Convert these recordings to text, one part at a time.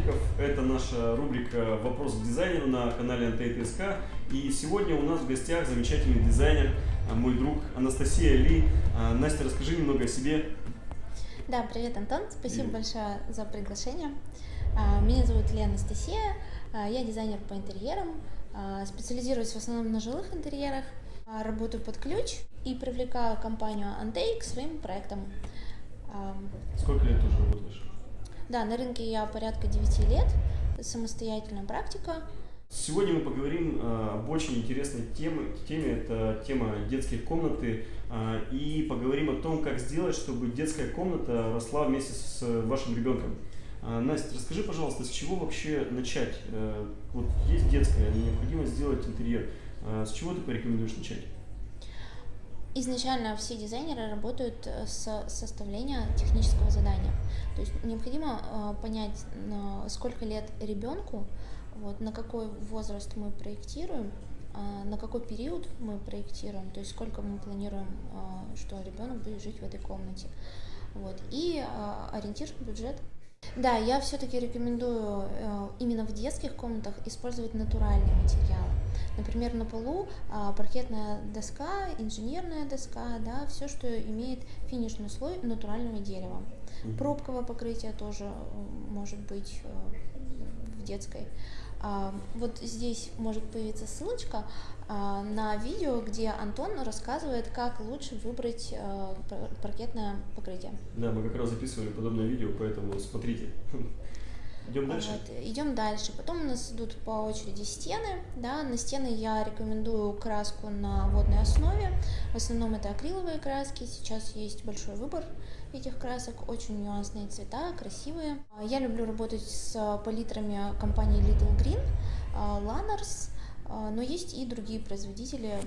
Котиков. Это наша рубрика «Вопрос к дизайнеру» на канале НТСК. И сегодня у нас в гостях замечательный дизайнер, а, мой друг Анастасия Ли. А, Настя, расскажи немного о себе. Да, привет, Антон. Спасибо Привет. большое за приглашение. А, Меня зовут Лена Анастасия. Я дизайнер по интерьерам. Специализируюсь в основном на жилых интерьерах. Работаю под ключ и привлекаю компанию Antei к своим проектам. Сколько лет уже работаешь? Да, на рынке я порядка 9 лет. Самостоятельная практика. Сегодня мы поговорим а, об очень интересной теме, теме. Это тема детские комнаты. а, И поговорим о том, как сделать, чтобы детская комната росла вместе с вашим ребенком. А, Настя, расскажи, пожалуйста, с чего вообще начать? Э, Вот есть детская, необходимо сделать интерьер. С чего ты порекомендуешь начать? Изначально все дизайнеры работают э, с составления технического задания. То есть необходимо э, понять, сколько лет ребенку, вот, на какой возраст мы проектируем, а, на какой период мы проектируем, то есть сколько мы планируем, а, что ребенок будет жить в этой комнате. Вот, и а, ориентир бюджет. Да, я все-таки рекомендую э, именно в детских комнатах использовать натуральные материалы. Например, на полу а, паркетная доска, инженерная доска, да, все, что имеет финишный слой натурального дерева. Пробковое покрытие тоже может быть э, в детской. А, Вот здесь может появиться ссылочка а, на видео, где Антон рассказывает, как лучше выбрать э, пар- паркетное покрытие. Да, мы как раз записывали подобное видео, поэтому смотрите. Идем дальше. Вот, идем дальше. Потом у нас идут по очереди стены. Да, на стены я рекомендую краску на водной основе. В основном это акриловые краски. Сейчас есть большой выбор этих красок. Очень нюансные цвета, красивые. Я люблю работать с палитрами компании Little Green, а, Lanners, а, но есть и другие производители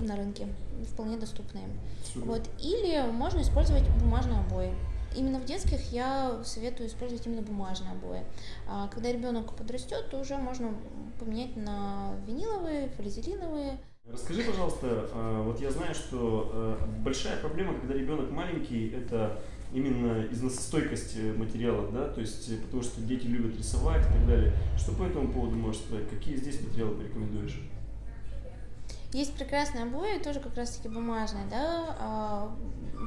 на рынке, вполне доступные. Супер. Вот. Или можно использовать бумажные обои. Именно в детских я советую использовать именно бумажные обои. А когда ребенок подрастет, то уже можно поменять на виниловые, флизелиновые. Расскажи, пожалуйста, а, вот я знаю, что а, большая проблема, когда ребенок маленький, это именно износостойкость э, материалов, да, то есть э, потому что дети любят рисовать и так далее. Что по этому поводу можешь сказать? Какие здесь материалы порекомендуешь? Есть прекрасные обои, тоже как раз-таки бумажные, да, а,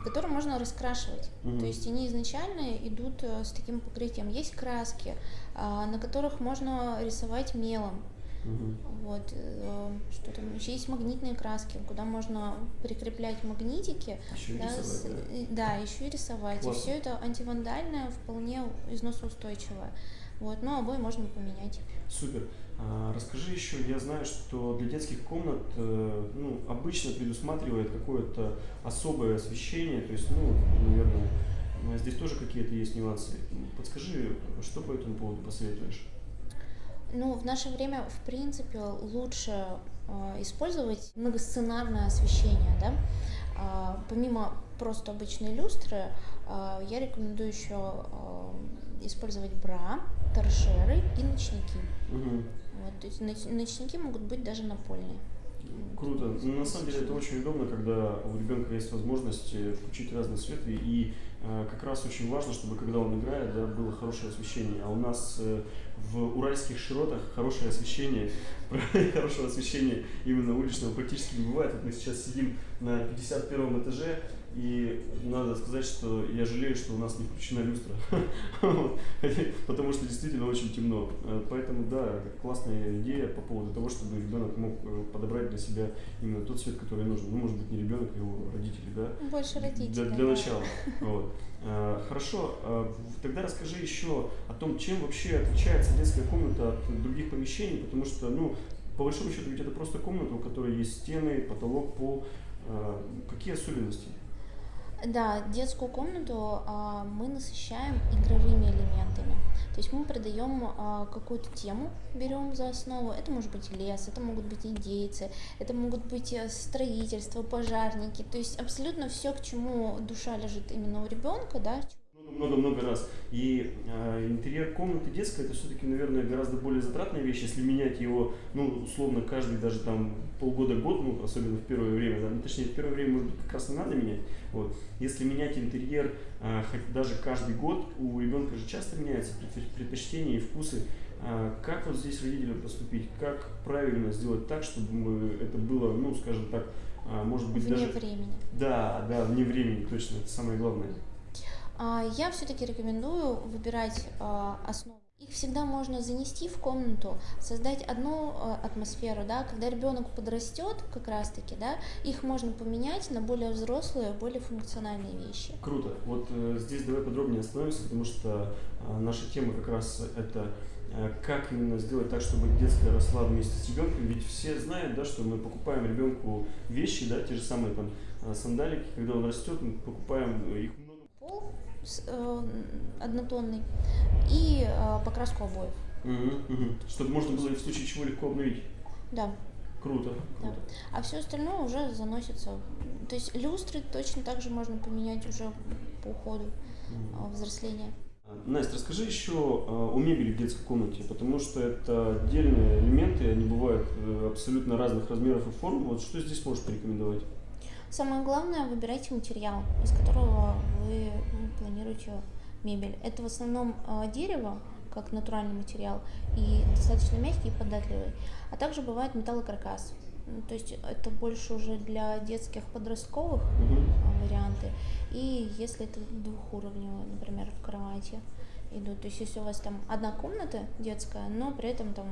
которые можно раскрашивать. Мгм. То есть они изначально идут э, с таким покрытием. Есть краски, а, на которых можно рисовать мелом. Мгм. Вот, э, что там еще есть магнитные краски, куда можно прикреплять магнитики, Еще да, рисовать, с- да. и- да, еще и рисовать. Классно. И все это антивандальное, вполне износоустойчивое. Вот, но обои можно поменять. Супер. А, расскажи еще, я знаю, что для детских комнат э, ну, обычно предусматривает какое-то особое освещение, то есть, ну, наверное, ну, здесь тоже какие-то есть нюансы. Подскажи, что по этому поводу посоветуешь? Ну, в наше время, в принципе, лучше э, использовать многосценарное освещение, да. А, помимо просто обычной люстры, а, я рекомендую еще э, использовать бра, торшеры и ночники. Мгм. Вот, то есть ноч- ночники могут быть даже напольные. Круто. Ну, На самом деле это очень удобно, когда у ребенка есть возможность э, включить разные светы. И э, как раз очень важно, чтобы когда он играет, да, было хорошее освещение. А у нас э, в уральских широтах хорошее освещение, хорошего освещения именно уличного практически не бывает. Вот мы сейчас сидим на 51 этаже, и надо сказать, что я жалею, что у нас не включена люстра, потому что действительно очень темно. Э, Поэтому, да, классная идея по поводу того, чтобы ребенок мог э, подобрать для себя именно тот цвет, который нужен. Ну, может быть, не ребенок, а его родители, да? Больше родителей. Для, для начала. Вот. А, Хорошо, в- тогда расскажи еще о том, чем вообще отличается детская комната от других помещений, потому что, ну, по большому счету, ведь это просто комната, у которой есть стены, потолок, пол. А, Какие особенности? Да, детскую комнату а, мы насыщаем игровыми элементами. То есть мы придаем а, какую-то тему, берем за основу. Это может быть лес, это могут быть индейцы, это могут быть э, строительство, пожарники. То есть абсолютно все, к чему душа лежит именно у ребенка, да. Много-много раз. И э, интерьер комнаты детской это все-таки, наверное, гораздо более затратная вещь, если менять его, ну, условно, каждый даже там полгода-год, ну, особенно в первое время, да, ну, точнее, в первое время, может быть, как раз не надо менять. Вот. Если менять интерьер э, хоть даже каждый год, у ребенка же часто меняются предпочтения и вкусы. Э, как вот здесь родителям поступить? Как правильно сделать так, чтобы это было, ну, скажем так, э, может быть, вне даже... времени. Да, да, вне времени, точно, это самое главное. А, я все-таки рекомендую выбирать а, основу. Их всегда можно занести в комнату, создать одну а, атмосферу, да, когда ребенок подрастет, как раз таки, да, их можно поменять на более взрослые, более функциональные вещи. Круто. Вот э, здесь давай подробнее остановимся, потому что э, наша тема как раз это э, как именно сделать так, чтобы детская росла вместе с ребенком. Ведь все знают, да, что мы покупаем ребенку вещи, да, те же самые там сандалики, когда он растет, мы покупаем их пол э, однотонный и э, покраску обоев. Угу, угу. Чтобы можно было в случае чего легко обновить. Да. Круто, круто. Да. А все остальное уже заносится. То есть люстры точно так же можно поменять уже по уходу угу. взросления. Настя, расскажи еще о мебели в детской комнате, потому что это отдельные элементы, они бывают э, абсолютно разных размеров и форм. Вот что здесь можешь порекомендовать? Самое главное, выбирайте материал, из которого вы ну, планируете мебель. Это в основном э, дерево, как натуральный материал, и достаточно мягкий и податливый. А также бывает металлокаркас. То есть это больше уже для детских подростковых mm варианты. И если это двухуровневые, например, в кровати идут. То есть если у вас там одна комната детская, но при этом там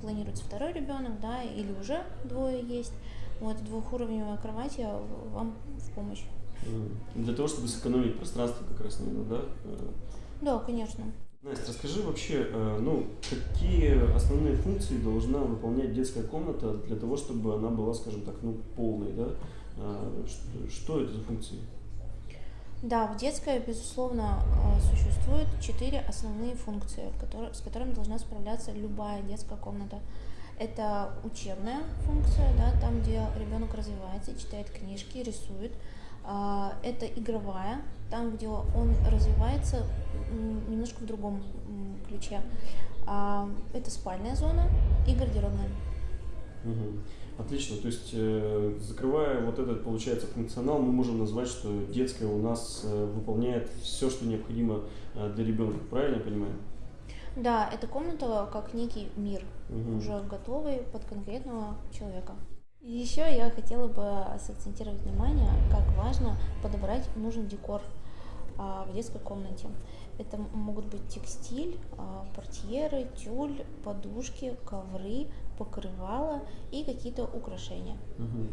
планируется второй ребенок, да, или уже двое есть, вот двухуровневая кровать я вам в помощь. Для того, чтобы сэкономить пространство как раз, наверное, да? Да, конечно. Настя, расскажи вообще, э, ну, какие основные функции должна выполнять детская комната для того, чтобы она была, скажем так, ну, полной, да? А, что, что это за функции? Да, в детской, безусловно, э, существует четыре основные функции, которые, с которыми должна справляться любая детская комната. Это учебная функция, да, там, где ребенок развивается, читает книжки, рисует. А, это игровая, там, где он развивается немножко в другом ключе. А, это спальная зона и гардеробная. Угу. Отлично. То есть, э, закрывая вот этот, получается, функционал, мы можем назвать, что детская у нас э, выполняет все, что необходимо э, для ребенка. Правильно я понимаю? Да, эта комната как некий мир, угу. уже готовый под конкретного человека. Еще я хотела бы сакцентировать внимание, как важно подобрать нужный декор а, в детской комнате. Это могут быть текстиль, а, портьеры, тюль, подушки, ковры, покрывала и какие-то украшения. Угу.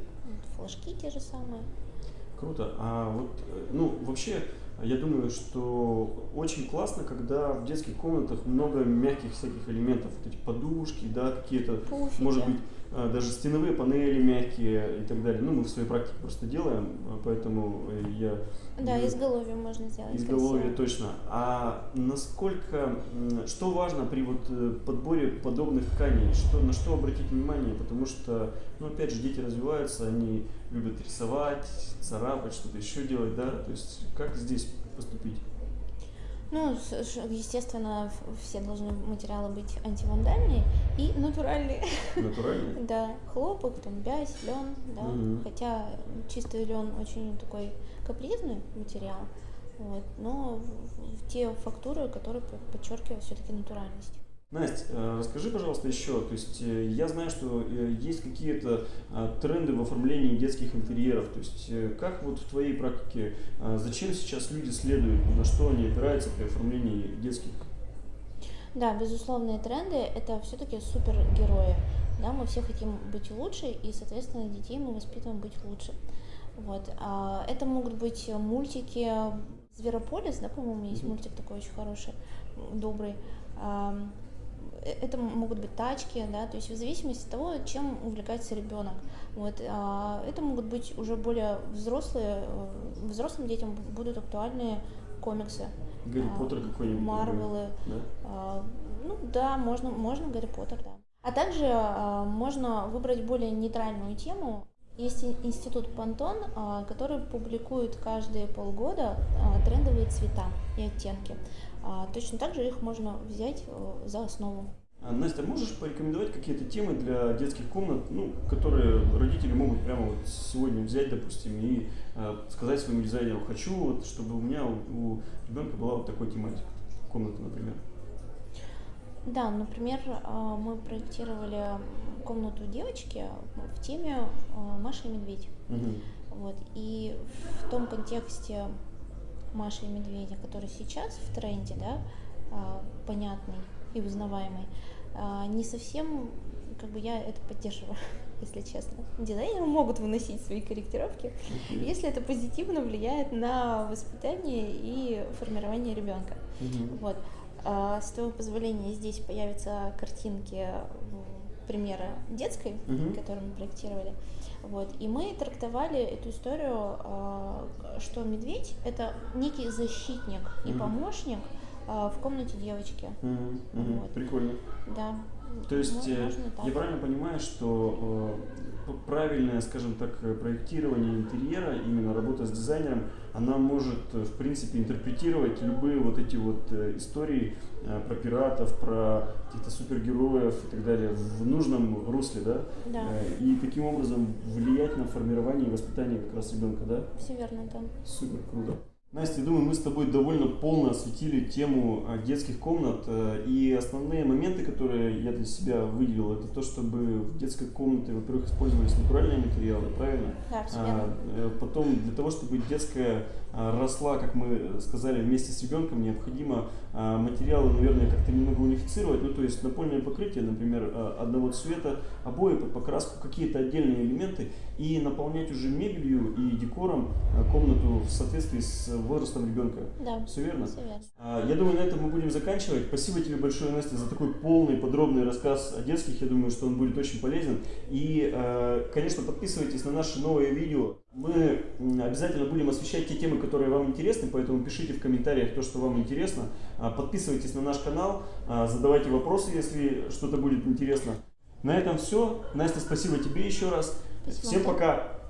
Флажки те же самые. Круто. А вот, э, ну, вообще, я думаю, что очень классно, когда в детских комнатах много мягких всяких элементов, вот эти подушки, да, какие-то, может быть, даже стеновые панели мягкие и так далее. Ну, мы в своей практике просто делаем, а, поэтому я... Да, ну, изголовье можно сделать. Изголовье, красиво. точно. А насколько, что важно при вот э, подборе подобных тканей, что, на что обратить внимание, потому что, ну, опять же, дети развиваются, они любят рисовать, царапать, что-то еще делать, да, то есть как здесь поступить? Ну, естественно, все должны материалы быть антивандальные и натуральные. Натуральные? Да, хлопок, там, бязь, лен, да. Хотя чистый лен очень такой капризный материал, вот, но те фактуры, которые подчеркивают все-таки натуральность. Настя, э, расскажи, пожалуйста, еще. То есть э, я знаю, что э, есть какие-то тренды в оформлении детских интерьеров. То есть как вот в твоей практике, зачем сейчас люди следуют, на что они опираются при оформлении детских? Да, безусловные тренды – это все-таки супергерои. Да, мы все хотим быть лучше, и, соответственно, детей мы воспитываем быть лучше. Вот. А это могут быть мультики Зверополис, да, по-моему, есть мультик такой очень хороший, добрый это могут быть тачки, да, то есть в зависимости от того, чем увлекается ребенок. Вот, а это могут быть уже более взрослые, э, взрослым детям будут актуальные комиксы. Гарри а, Поттер какой-нибудь. Марвелы. Да? А, ну да, можно, можно Гарри Поттер, да. А также а, можно выбрать более нейтральную тему Есть институт Пантон, а, который публикует каждые полгода а, трендовые цвета и оттенки. А, точно так же их можно взять э, за основу. Настя, можешь порекомендовать какие-то темы для детских комнат, ну, которые родители могут прямо вот сегодня взять, допустим, и э, сказать своему дизайнеру, хочу, вот, чтобы у меня, у, у ребенка была вот такой тематика, комната, например. Да, например, а, мы проектировали комнату девочки в теме а, Маша и Медведь. Угу. Вот. И в том контексте Маши и Медведя, который сейчас в тренде, да, а, понятный и узнаваемый, не совсем как бы я это поддерживаю, если честно. Дизайнеры могут выносить свои корректировки, uh-huh. если это позитивно влияет на воспитание и формирование ребенка. Uh-huh. Вот. А, с твоего позволения здесь появятся картинки примера детской, угу. которую мы проектировали. Вот. И мы трактовали эту историю, а, что медведь это некий защитник угу. и помощник а, в комнате девочки. Угу. Угу. Вот. Прикольно. Да. То есть ну, я правильно понимаю, что э, правильное, скажем так, проектирование интерьера, именно работа с дизайнером, она может, э, в принципе, интерпретировать любые вот эти вот э, истории э, про пиратов, про каких-то супергероев и так далее в нужном русле, да? Да. И таким образом влиять на формирование и воспитание как раз ребенка, да? Все верно, да. Супер, круто. Настя, я думаю, мы с тобой довольно полно осветили тему а, детских комнат. Э, и основные моменты, которые я для себя выделил, это то, чтобы в детской комнате, во-первых, использовались натуральные материалы, правильно? Да, а, э, Потом для того, чтобы детская росла, как мы сказали, вместе с ребенком, необходимо а, материалы, наверное, как-то немного унифицировать. Ну, то есть напольное покрытие, например, одного цвета, обои под покраску, какие-то отдельные элементы и наполнять уже мебелью и декором комнату в соответствии с возрастом ребенка. Да. Все верно? Все верно. Я думаю, на этом мы будем заканчивать. Спасибо тебе большое, Настя, за такой полный, подробный рассказ о детских. Я думаю, что он будет очень полезен. И, конечно, подписывайтесь на наши новые видео. Мы обязательно будем освещать те темы, которые вам интересны, поэтому пишите в комментариях то, что вам интересно. А, подписывайтесь на наш канал, а, задавайте вопросы, если что-то будет интересно. На этом все. Настя, спасибо тебе еще раз. Спасибо. Всем пока!